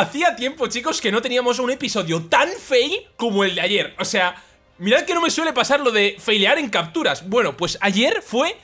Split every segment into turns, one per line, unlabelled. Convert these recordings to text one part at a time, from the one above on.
Hacía tiempo, chicos, que no teníamos un episodio tan fail como el de ayer. O sea, mirad que no me suele pasar lo de failear en capturas. Bueno, pues ayer fue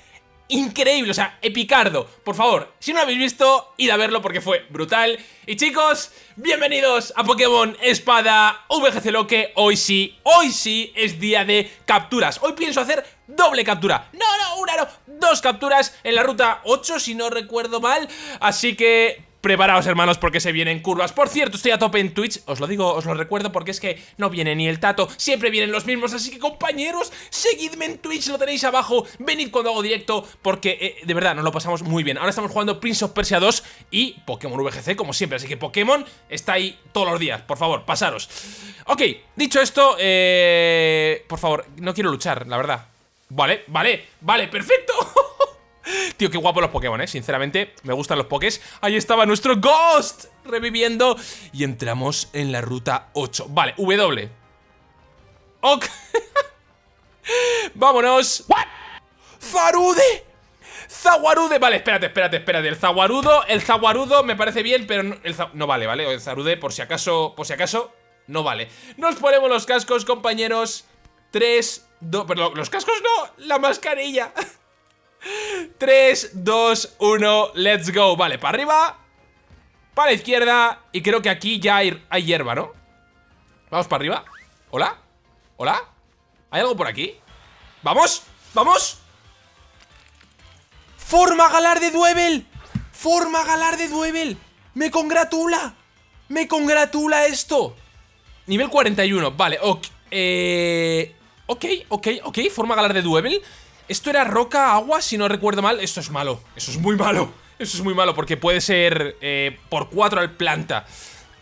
increíble, o sea, epicardo. Por favor, si no lo habéis visto, id a verlo porque fue brutal. Y chicos, bienvenidos a Pokémon Espada VGC Loque. Hoy sí, hoy sí es día de capturas. Hoy pienso hacer doble captura. No, no, una no, dos capturas en la ruta 8, si no recuerdo mal. Así que Preparaos hermanos porque se vienen curvas. Por cierto, estoy a tope en Twitch. Os lo digo, os lo recuerdo porque es que no viene ni el Tato. Siempre vienen los mismos Así que compañeros, seguidme en Twitch Lo tenéis abajo, venid cuando hago directo Porque eh, de verdad nos lo pasamos muy bien. Ahora estamos jugando Prince of Persia 2 y Pokémon VGC como siempre. Así que Pokémon está ahí todos los días. Por favor, pasaros. Ok, dicho esto, eh... Por favor, no quiero luchar, la verdad. Vale, vale, vale, perfecto Tío, qué guapo los Pokémon, ¿eh? Sinceramente, me gustan los Pokés. Ahí estaba nuestro Ghost reviviendo. Y entramos en la ruta 8. Vale, W. Ok. Vámonos. ¿What? ¡Zarude! ¡Zaguarude! Vale, espérate, espérate, espérate. El Zaguarudo, el Zaguarudo me parece bien, pero no, el no vale, ¿vale? El Zarude, por si acaso, por si acaso, no vale. Nos ponemos los cascos, compañeros. 3, 2... Perdón, los cascos no, la mascarilla. 3, 2, 1, let's go Vale, para arriba Para la izquierda Y creo que aquí ya hay, hierba, ¿no? Vamos para arriba ¿Hola? ¿Hola? ¿Hay algo por aquí? ¡Vamos! ¡Vamos! ¡Forma galar de Duevel! ¡Forma galar de Duevel! ¡Me congratula! ¡Me congratula esto! Nivel 41, vale, ok Eh... Ok, ok, ok, forma galar de Duevel esto era roca, agua, si no recuerdo mal Esto es malo, eso es muy malo Eso es muy malo porque puede ser eh, por 4 al planta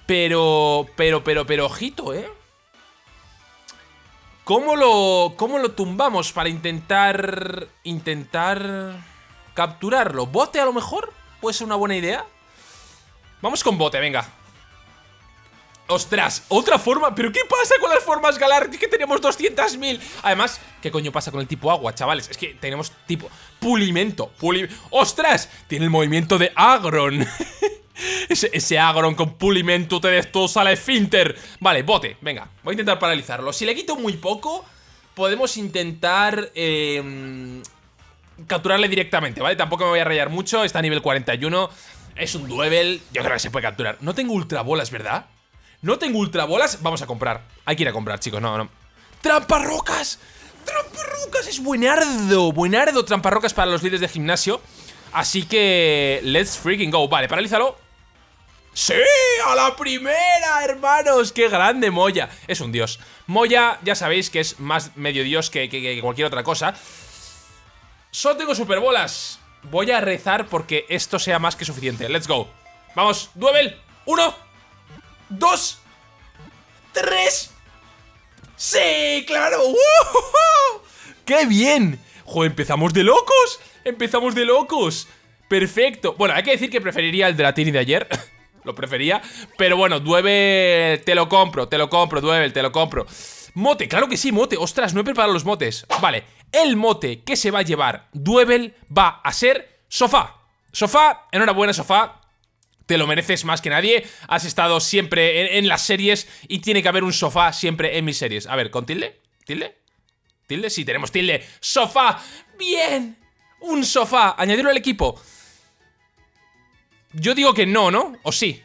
Pero, pero, pero, pero, ojito, ¿eh? ¿Cómo lo, ¿Cómo lo tumbamos para intentar... Intentar... Capturarlo? ¿Bote a lo mejor? ¿Puede ser una buena idea? Vamos con bote, venga Ostras, otra forma ¿Pero qué pasa con las formas galar? que tenemos 200.000 Además, ¿qué coño pasa con el tipo agua, chavales? Es que tenemos tipo pulimento ¡Ostras! Tiene el movimiento de Agron ese, Agron con pulimento te destroza la esfínter Vale, bote, venga Voy a intentar paralizarlo Si le quito muy poco Podemos intentar eh, Capturarle directamente, ¿vale? Tampoco me voy a rayar mucho Está a nivel 41 Es un duevel Yo creo que se puede capturar No tengo ultra bolas, ¿verdad? No tengo ultra bolas, vamos a comprar Hay que ir a comprar, chicos, no, no ¡Tramparrocas! ¡Tramparrocas! Es buenardo, buenardo Tramparrocas para los líderes de gimnasio Así que... Let's freaking go Vale, paralízalo ¡Sí! ¡A la primera, hermanos! ¡Qué grande Moya! Es un dios Moya, ya sabéis que es más medio dios que, cualquier otra cosa Solo tengo superbolas Voy a rezar porque esto sea más que suficiente Let's go Vamos, duel Uno dos, tres. ¡Sí! ¡Claro! ¡Qué bien! ¡Joder, empezamos de locos! ¡Empezamos de locos! Perfecto. Bueno, hay que decir que preferiría el de la Tini de ayer. lo prefería. Pero bueno, Duevel, te lo compro, te lo compro, Duevel, te lo compro. Mote, claro que sí, mote. Ostras, no he preparado los motes. Vale, el mote que se va a llevar Duevel va a ser sofá. Sofá, enhorabuena, sofá te lo mereces más que nadie. Has estado siempre en, las series y tiene que haber un sofá siempre en mis series. A ver, ¿con tilde? ¿Tilde? ¿Tilde? Sí, tenemos tilde. ¡Sofá! ¡Bien! Un sofá. Añadirlo al equipo. Yo digo que no, ¿no? O sí.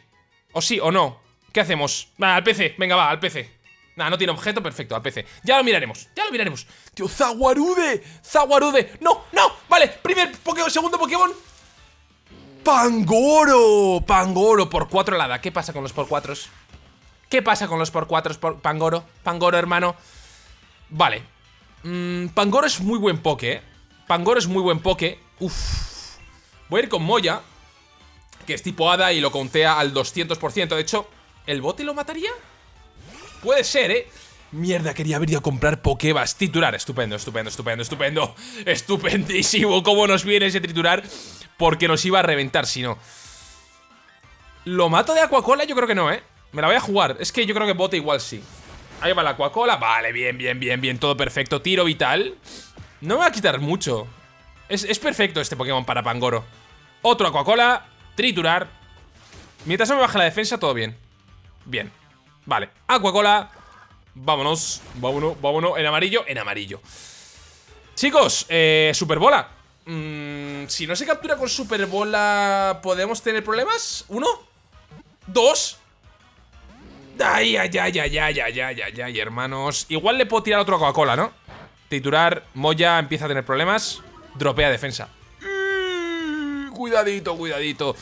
O sí o no. ¿Qué hacemos? Va, al PC. Venga, va, al PC. Nada, no tiene objeto, perfecto, al PC Ya lo miraremos, ya lo miraremos Tío, Zaguarude, Zaguarude No, no, vale, primer Pokémon, segundo Pokémon ¡Pangoro! Pangoro por 4 helada. ¿Qué pasa con los por 4 ¿Qué pasa con los por 4 por Pangoro? Pangoro, hermano. Vale. Mm, Pangoro es muy buen poke, ¿eh? Pangoro es muy buen poke. Uf. Voy a ir con Moya, que es tipo hada y lo contea al 200%. De hecho, ¿el bote lo mataría? Puede ser, ¿eh? Mierda, quería haber ido a comprar Pokebas. Titular, estupendo, estupendo, estupendo, estupendo. Estupendísimo cómo nos viene ese triturar. Porque nos iba a reventar si no. ¿Lo mato de Aquacola? Yo creo que no, ¿eh? Me la voy a jugar. Es que yo creo que bote igual sí. Ahí va la Aquacola. Vale, bien, bien, bien, bien. Todo perfecto. Tiro vital. No me va a quitar mucho. Es, es perfecto este Pokémon para Pangoro. Otro Aquacola. Triturar. Mientras no me baje la defensa, todo bien. Bien. Vale. Aquacola. Vámonos. Vámonos, vámonos. En amarillo, en amarillo. Chicos, eh, Superbola. Mm, si no se captura con Superbola, ¿podemos tener problemas? ¿Uno? ¿Dos? Ay, ay, ay, ay, ay, ay, ay, ay, hermanos. Igual le puedo tirar otro Coca-Cola, ¿no? Titular, Moya empieza a tener problemas. Dropea defensa. Mm, cuidadito, cuidadito.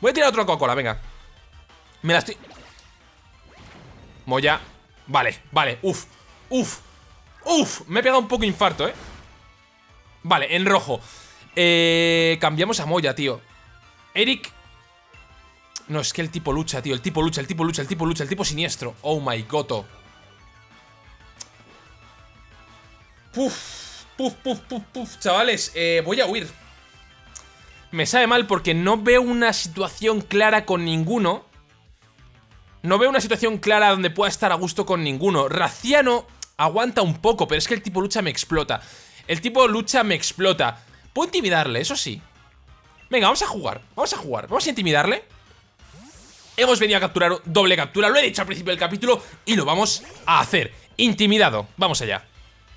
Voy a tirar otro Coca-Cola, venga. Me la estoy... Moya. Vale, vale, uf, uf, uf. Me he pegado un poco infarto, ¿eh? Vale, en rojo. Eh, cambiamos a Moya, tío. Eric no, es que el tipo lucha, tío. El tipo lucha, el tipo lucha, el tipo lucha, el tipo siniestro. Oh my god. Puf, puf, puf, puf, puf. Chavales, eh, voy a huir. Me sabe mal porque no veo una situación clara con ninguno. No veo una situación clara donde pueda estar a gusto con ninguno. Raciano aguanta un poco, pero es que el tipo lucha me explota. El tipo lucha me explota. Puedo intimidarle, eso sí. Venga, vamos a jugar. Vamos a jugar. Vamos a intimidarle. Hemos venido a capturar doble captura, lo he dicho al principio del capítulo y lo vamos a hacer. Intimidado, vamos allá.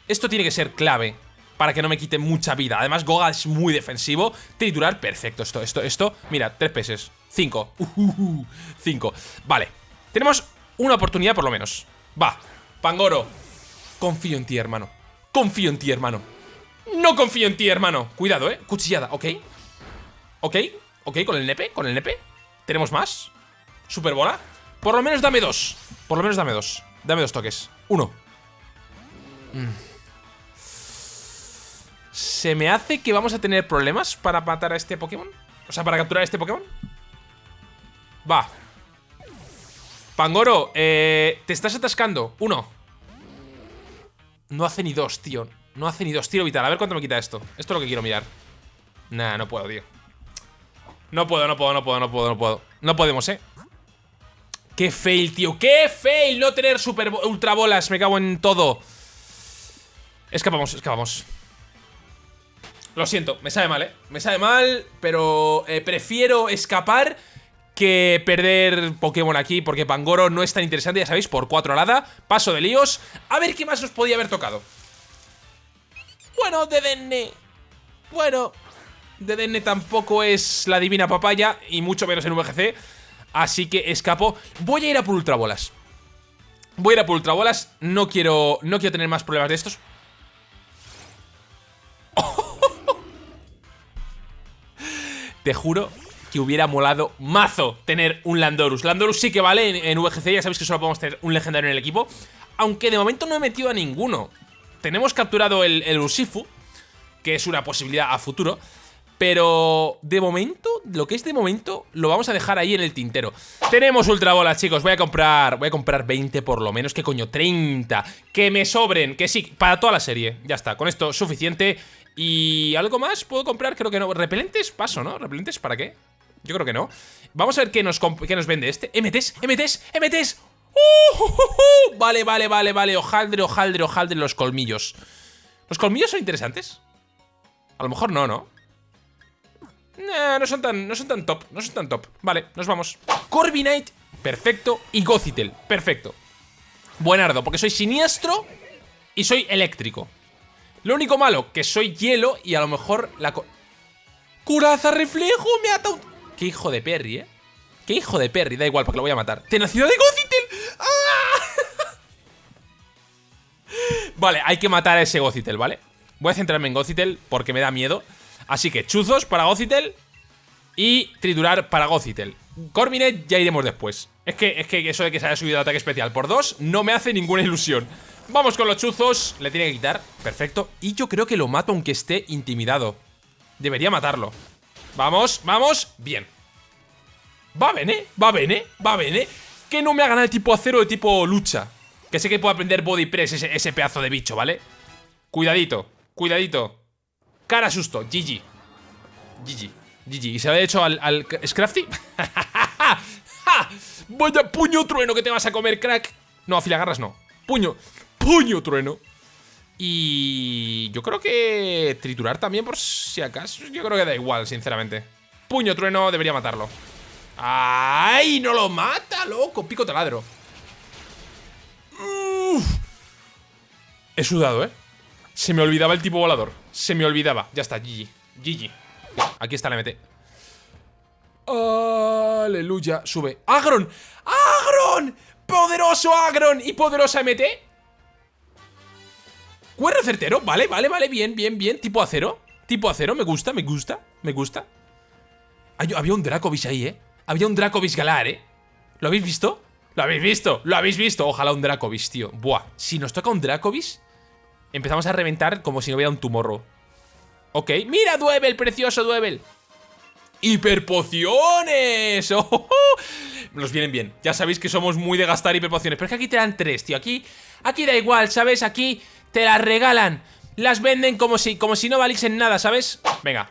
Esto tiene que ser clave para que no me quite mucha vida. Además, Goga es muy defensivo. Triturar, perfecto. Esto, esto, esto. Mira, tres peces. Cinco. Uh, cinco. Vale. Tenemos una oportunidad por lo menos. Va. Pangoro. Confío en ti, hermano. Confío en ti, hermano. No confío en ti, hermano. Cuidado, eh. Cuchillada, ok. Ok. Ok, con el nepe, con el nepe. ¿Tenemos más? Superbola Por lo menos dame dos Por lo menos dame dos Dame dos toques Uno mm. ¿Se me hace que vamos a tener problemas para matar a este Pokémon? O sea, para capturar a este Pokémon Va Pangoro, eh, te estás atascando. Uno. No hace ni dos, tío. No hace ni dos, tiro vital, a ver cuánto me quita esto. Esto es lo que quiero mirar. Nah, no puedo, tío. No puedo, no puedo, no puedo, no puedo, no puedo. No podemos, eh. Qué fail, tío, qué fail No tener super ultra bolas, me cago en todo. Escapamos, escapamos. Lo siento, me sabe mal, eh. Me sabe mal, pero eh, prefiero escapar que perder Pokémon aquí Porque Pangoro no es tan interesante, ya sabéis, por 4 alada Paso de líos A ver qué más nos podía haber tocado Bueno, Dedenne Bueno Dedenne tampoco es la divina papaya Y mucho menos en VGC Así que escapo. Voy a ir a por ultrabolas. Voy a ir a por ultrabolas. No quiero, no quiero tener más problemas de estos. Te juro que hubiera molado mazo tener un Landorus. Landorus sí que vale en, VGC, ya sabéis que solo podemos tener un legendario en el equipo. Aunque de momento no he metido a ninguno. Tenemos capturado el, el Usifu, que es una posibilidad a futuro. Pero de momento, lo que es de momento, lo vamos a dejar ahí en el tintero. Tenemos ultra bolas, chicos. Voy a comprar, voy a comprar 20 por lo menos. ¿Qué coño? 30. Que me sobren. Que sí, para toda la serie. Ya está, con esto suficiente. ¿Y algo más puedo comprar? Creo que no. ¿Repelentes? Paso, ¿no? ¿Repelentes para qué? Yo creo que no. Vamos a ver qué nos, qué nos vende este. MTs, MTs, MTs. ¡Uh, vale, vale, vale, vale. Ojaldre, ojaldre, ojaldre los colmillos. ¿Los colmillos son interesantes? A lo mejor no, ¿no? no son tan, no son tan top, no son tan top Vale, nos vamos Corviknight, perfecto Y Gothitelle, perfecto Buenardo, porque soy siniestro Y soy eléctrico Lo único malo, que soy hielo Y a lo mejor la... Curaza reflejo, me ata un... Qué hijo de Perry, eh Qué hijo de Perry, da igual, porque lo voy a matar Tenacidad de Gothitelle ¡Ah! Vale, hay que matar a ese Gothitelle, ¿vale? Voy a centrarme en Gothitelle porque me da miedo Así que chuzos para Gothitelle y triturar para Gothitelle. Corvinet ya iremos después. Es que, es que eso de que se haya subido el ataque especial por dos no me hace ninguna ilusión. Vamos con los chuzos. Le tiene que quitar. Perfecto. Y yo creo que lo mato aunque esté intimidado. Debería matarlo. Vamos, vamos. Bien. Va bene, va bene, va bene. Que no me hagan el tipo acero de tipo lucha. Que sé que puedo aprender body press ese, ese pedazo de bicho, ¿vale? Cuidadito, cuidadito. Cara susto, GG GG, GG ¿Y se había hecho al, al Scrafty? Vaya puño trueno que te vas a comer, crack No, afilagarras no Puño, puño trueno Y yo creo que triturar también por si acaso Yo creo que da igual, sinceramente Puño trueno debería matarlo ¡Ay! ¡No lo mata, loco! Pico taladro. He sudado, ¿eh? Se me olvidaba el tipo volador. Se me olvidaba. Ya está, GG. GG. Aquí está la MT. Aleluya. Sube. ¡Agron! ¡Agron! ¡Poderoso Agron! ¿Y poderosa MT? Cuerno certero. Vale, vale, vale. Bien, bien, bien. Tipo acero. Tipo acero. Me gusta, me gusta. Me gusta. había un Dracovish ahí, ¿eh? Había un Dracovish Galar, ¿eh? ¿Lo habéis visto? ¿Lo habéis visto? ¿Lo habéis visto? Ojalá un Dracovish, tío. Buah. Si nos toca un Dracovish empezamos a reventar como si no hubiera un tumorro. Ok, mira Duebel, precioso Duebel. ¡Hiperpociones! ¡Oh, Nos vienen bien. Ya sabéis que somos muy de gastar hiperpociones. Pero es que aquí te dan tres, tío. Aquí, aquí da igual, ¿sabes? Aquí te las regalan. Las venden como si, como si no valiesen nada, ¿sabes? Venga.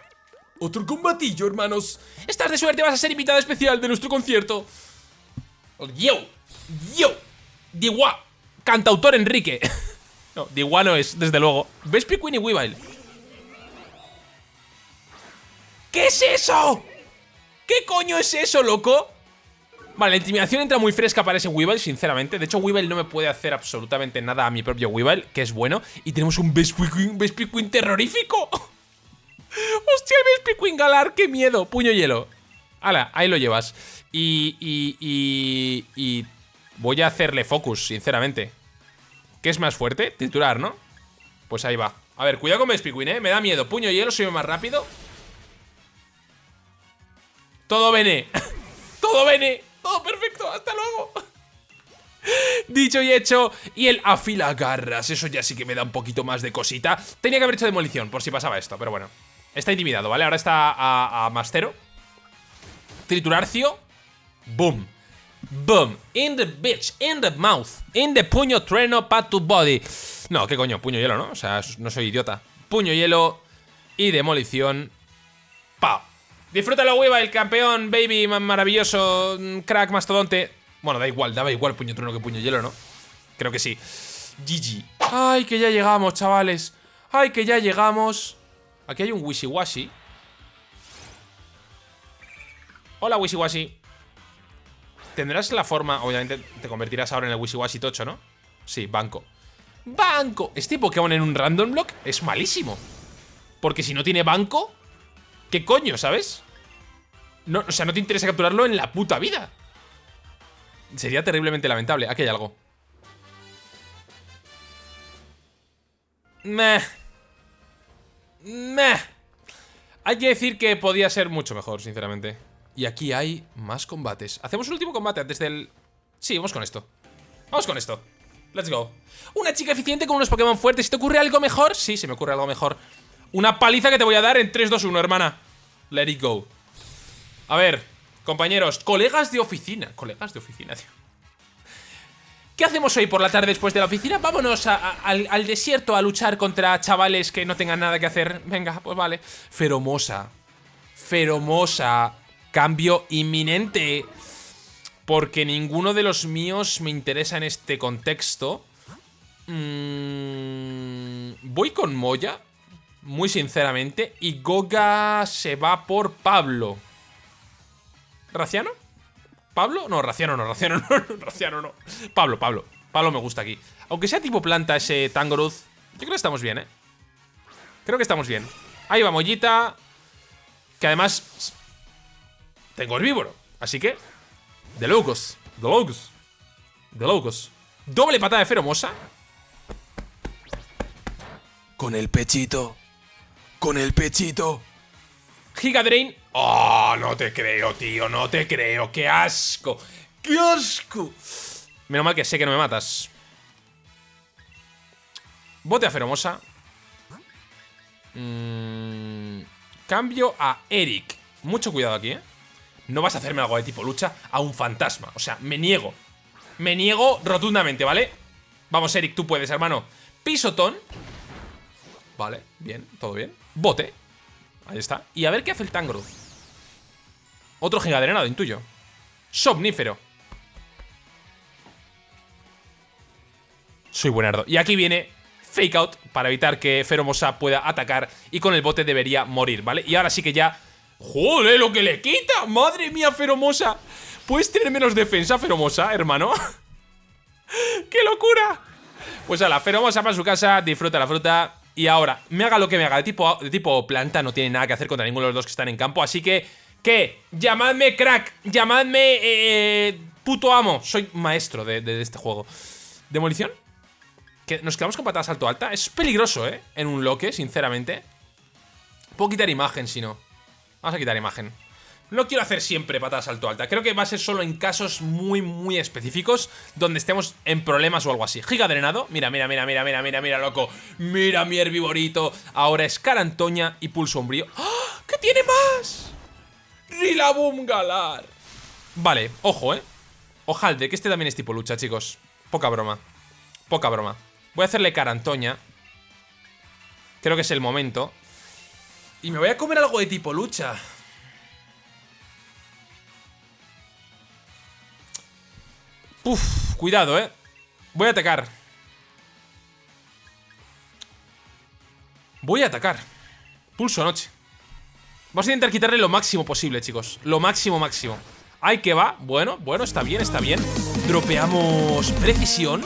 Otro combatillo, hermanos. Estás de suerte, vas a ser invitado especial de nuestro concierto. Yo, yo, Diwa, cantautor Enrique. No, Diguano es, desde luego. ¿Ves Pikmin y Weavile? ¿Qué es eso? ¿Qué coño es eso, loco? Vale, la intimidación entra muy fresca para ese Weavile, sinceramente. De hecho, Weavile no me puede hacer absolutamente nada a mi propio Weavile, que es bueno. Y tenemos un Best Pikmin, terrorífico. ¡Hostia, el Best Galar! ¡Qué miedo! Puño hielo. Hala, ahí lo llevas. Y, y, y, y voy a hacerle focus, sinceramente. ¿Qué es más fuerte? Triturar, ¿no? Pues ahí va A ver, cuidado con Vespiquin, ¿eh? Me da miedo Puño hielo, soy más rápido Todo bene Todo bene Todo perfecto Hasta luego Dicho y hecho Y el afila garras Eso ya sí que me da un poquito más de cosita Tenía que haber hecho demolición Por si pasaba esto Pero bueno Está intimidado, ¿vale? Ahora está a, a Mastero Triturarcio Boom Boom. In the bitch. In the mouth. In the puño trueno pa tu body. No, qué coño, puño hielo, ¿no? O sea, no soy idiota. Puño hielo y demolición. ¡Pau! Disfrútalo, hueva, el campeón, baby, maravilloso, mm, crack, mastodonte. Bueno, da igual, daba igual puño trueno que puño hielo, ¿no? Creo que sí. GG. Ay, que ya llegamos, chavales. Ay, que ya llegamos. Aquí hay un wishy-washy. Hola, wishy-washy. Tendrás la forma, obviamente te convertirás ahora en el Wishiwashi Tocho, ¿no? Sí, banco ¡Banco! Este Pokémon en un random block es malísimo Porque si no tiene banco ¿Qué coño, sabes? No, o sea, no te interesa capturarlo en la puta vida. Sería terriblemente lamentable. Aquí hay algo. Meh. Meh. Hay que decir que podía ser mucho mejor, sinceramente. Y aquí hay más combates. Hacemos un último combate antes del... Sí, vamos con esto. Vamos con esto. Let's go. Una chica eficiente con unos Pokémon fuertes. ¿Si te ocurre algo mejor? Sí, se me ocurre algo mejor Una paliza que te voy a dar en 3, 2, 1, hermana Let it go A ver, compañeros Colegas de oficina Colegas de oficina, tío ¿Qué hacemos hoy por la tarde después de la oficina? Vámonos al, desierto a luchar contra chavales que no tengan nada que hacer Venga, pues vale Feromosa Feromosa Cambio inminente. Porque ninguno de los míos me interesa en este contexto. Mm, voy con Moya. Muy sinceramente. Y Goga se va por Pablo. ¿Raciano? ¿Pablo? No, Raciano no, Raciano no, Raciano no. Pablo, Pablo. Pablo me gusta aquí. Aunque sea tipo planta ese Tangoroth, yo creo que estamos bien, ¿eh? Creo que estamos bien. Ahí va Mollita. Que además tengo herbívoro. Así que, de locos, de locos, de locos. Doble patada de feromosa. Con el pechito. Con el pechito. Giga Drain. Oh, no te creo, tío, no te creo. ¡Qué asco! ¡Qué asco! Menos mal que sé que no me matas. Bote a feromosa. Mm, cambio a Eric. Mucho cuidado aquí, ¿eh? no vas a hacerme algo de tipo lucha a un fantasma. O sea, me niego. Me niego rotundamente, ¿vale? Vamos, Eric, tú puedes, hermano. Pisotón. Vale, bien, todo bien. Bote. Ahí está. Y a ver qué hace el Tangro. Otro gigadrenado, intuyo. Somnífero. Soy buenardo. Y aquí viene Fake Out para evitar que Feromosa pueda atacar y con el bote debería morir, ¿vale? Y ahora sí que ya Joder, lo que le quita Madre mía, Feromosa ¿Puedes tener menos defensa, Feromosa, hermano? ¡Qué locura! Pues a la Feromosa para su casa Disfruta la fruta Y ahora, me haga lo que me haga de tipo, de tipo planta No tiene nada que hacer contra ninguno de los dos que están en campo Así que, ¿qué? Llamadme crack Llamadme eh, puto amo Soy maestro de, de este juego ¿Demolición? que nos quedamos con patada salto alta. Es peligroso, ¿eh? En un loque, sinceramente. Puedo quitar imagen, si no. Vamos a quitar imagen. No quiero hacer siempre patada salto alta. Creo que va a ser solo en casos muy, muy específicos donde estemos en problemas o algo así. Giga drenado. Mira, mira, mira, mira, mira, mira, mira, loco. Mira mi herbivorito. Ahora es Carantoña y pulso umbrío. ¡Ah! ¿Qué tiene más? Rilaboom Galar. Vale, ojo, ¿eh? Ojalde, que este también es tipo lucha, chicos. Poca broma. Poca broma. Voy a hacerle cara a Antoña. Creo que es el momento. Y me voy a comer algo de tipo lucha. Uf, cuidado, eh. Voy a atacar. Voy a atacar. Pulso noche. Vamos a intentar quitarle lo máximo posible, chicos. Lo máximo, máximo. Ahí que va. Bueno, bueno, está bien, está bien. Dropeamos precisión.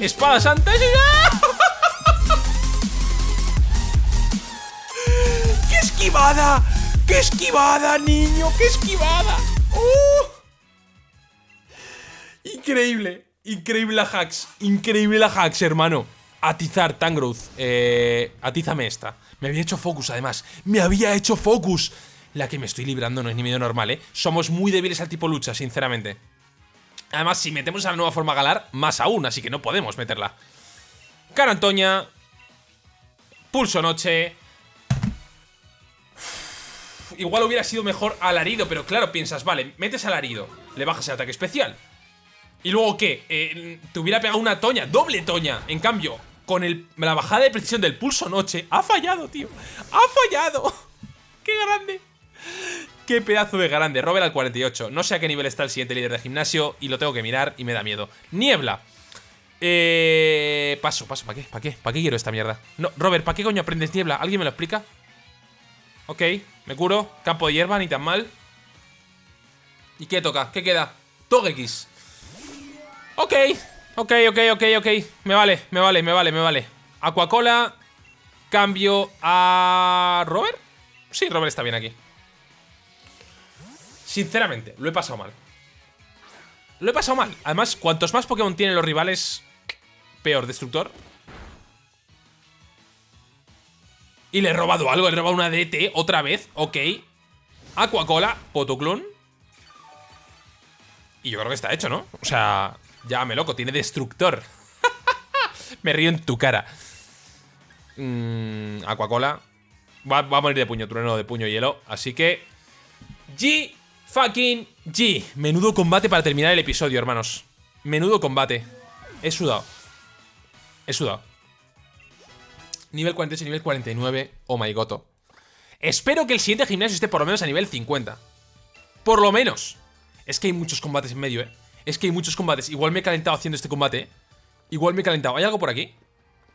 Espada santa. ¡Qué esquivada! ¡Qué esquivada, niño! ¡Qué esquivada! ¡Uh! Increíble. Increíble la hacks. Increíble la hacks, hermano. Atizar, Tangrowth. Eh, atízame esta. Me había hecho focus, además. Me había hecho focus. La que me estoy librando no es ni medio normal, ¿eh? Somos muy débiles al tipo lucha, sinceramente. Además, si metemos a la nueva forma galar, más aún, así que no podemos meterla. Cara Antoña. Pulso Noche. Igual hubiera sido mejor alarido, pero claro, piensas, vale, metes alarido, le bajas el ataque especial. ¿Y luego qué? Eh, te hubiera pegado una toña, doble toña. En cambio, con la bajada de precisión del pulso noche, ha fallado, tío. ¡Ha fallado! ¡Qué grande! Qué pedazo de grande, Robert al 48 No sé a qué nivel está el siguiente líder de gimnasio Y lo tengo que mirar y me da miedo Niebla Eh... Paso, paso, ¿para qué? ¿Para qué? ¿Para qué quiero esta mierda? No, Robert, ¿para qué coño aprendes niebla? ¿Alguien me lo explica? Ok, me curo Campo de hierba, ni tan mal ¿Y qué toca? ¿Qué queda? Togekiss Ok, ok, ok, ok, ok Me vale, me vale, me vale, me vale Aquacola Cambio a... ¿Robert? Sí, Robert está bien aquí Sinceramente, lo he pasado mal. Lo he pasado mal. Además, cuantos más Pokémon tienen los rivales, peor. Destructor. Y le he robado algo. Le he robado una DT otra vez. Ok. Aquacola. Potoclon. Y yo creo que está hecho, ¿no? O sea, ya me loco. Tiene Destructor. me río en tu cara. Mm, Aquacola. Va, a morir de puño trueno, de puño hielo. Así que... G fucking G. Menudo combate para terminar el episodio, hermanos. Menudo combate. He sudado. He sudado. Nivel 48, nivel 49. Oh my god. Espero que el siguiente gimnasio esté por lo menos a nivel 50. Por lo menos. Es que hay muchos combates en medio, eh. Es que hay muchos combates. Igual me he calentado haciendo este combate. Igual me he calentado. ¿Hay algo por aquí?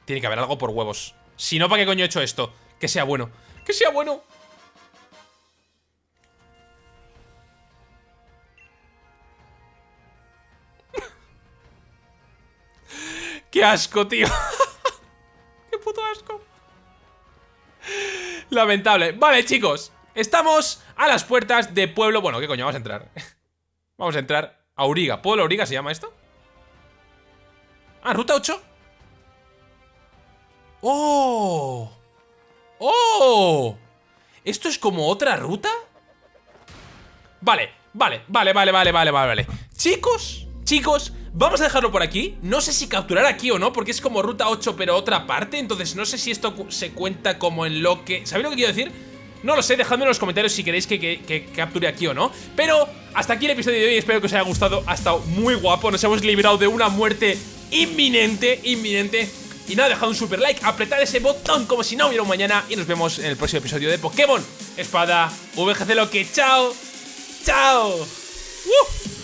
Tiene que haber algo por huevos. Si no, ¿para qué coño he hecho esto? Que sea bueno. Que sea bueno. ¡Qué asco, tío! ¡Qué puto asco! Lamentable. Vale, chicos. Estamos a las puertas de Pueblo... Bueno, ¿qué coño? Vamos a entrar. Vamos a entrar Auriga. ¿Pueblo Auriga se llama esto? Ah, ruta 8. ¡Oh! ¡Oh! ¿Esto es como otra ruta? Vale, vale, vale, vale, vale, vale, vale Chicos, chicos Vamos a dejarlo por aquí No sé si capturar aquí o no Porque es como ruta 8 pero otra parte Entonces no sé si esto se cuenta como en lo que... ¿Sabéis lo que quiero decir? No lo sé, dejadme en los comentarios si queréis que, capture aquí o no. Pero hasta aquí el episodio de hoy Espero que os haya gustado, ha estado muy guapo. Nos hemos librado de una muerte inminente Inminente. Y nada, dejad un super like, apretad ese botón como si no hubiera un mañana. Y nos vemos en el próximo episodio de Pokémon Espada VGC Loque, chao Chao. ¡Uh!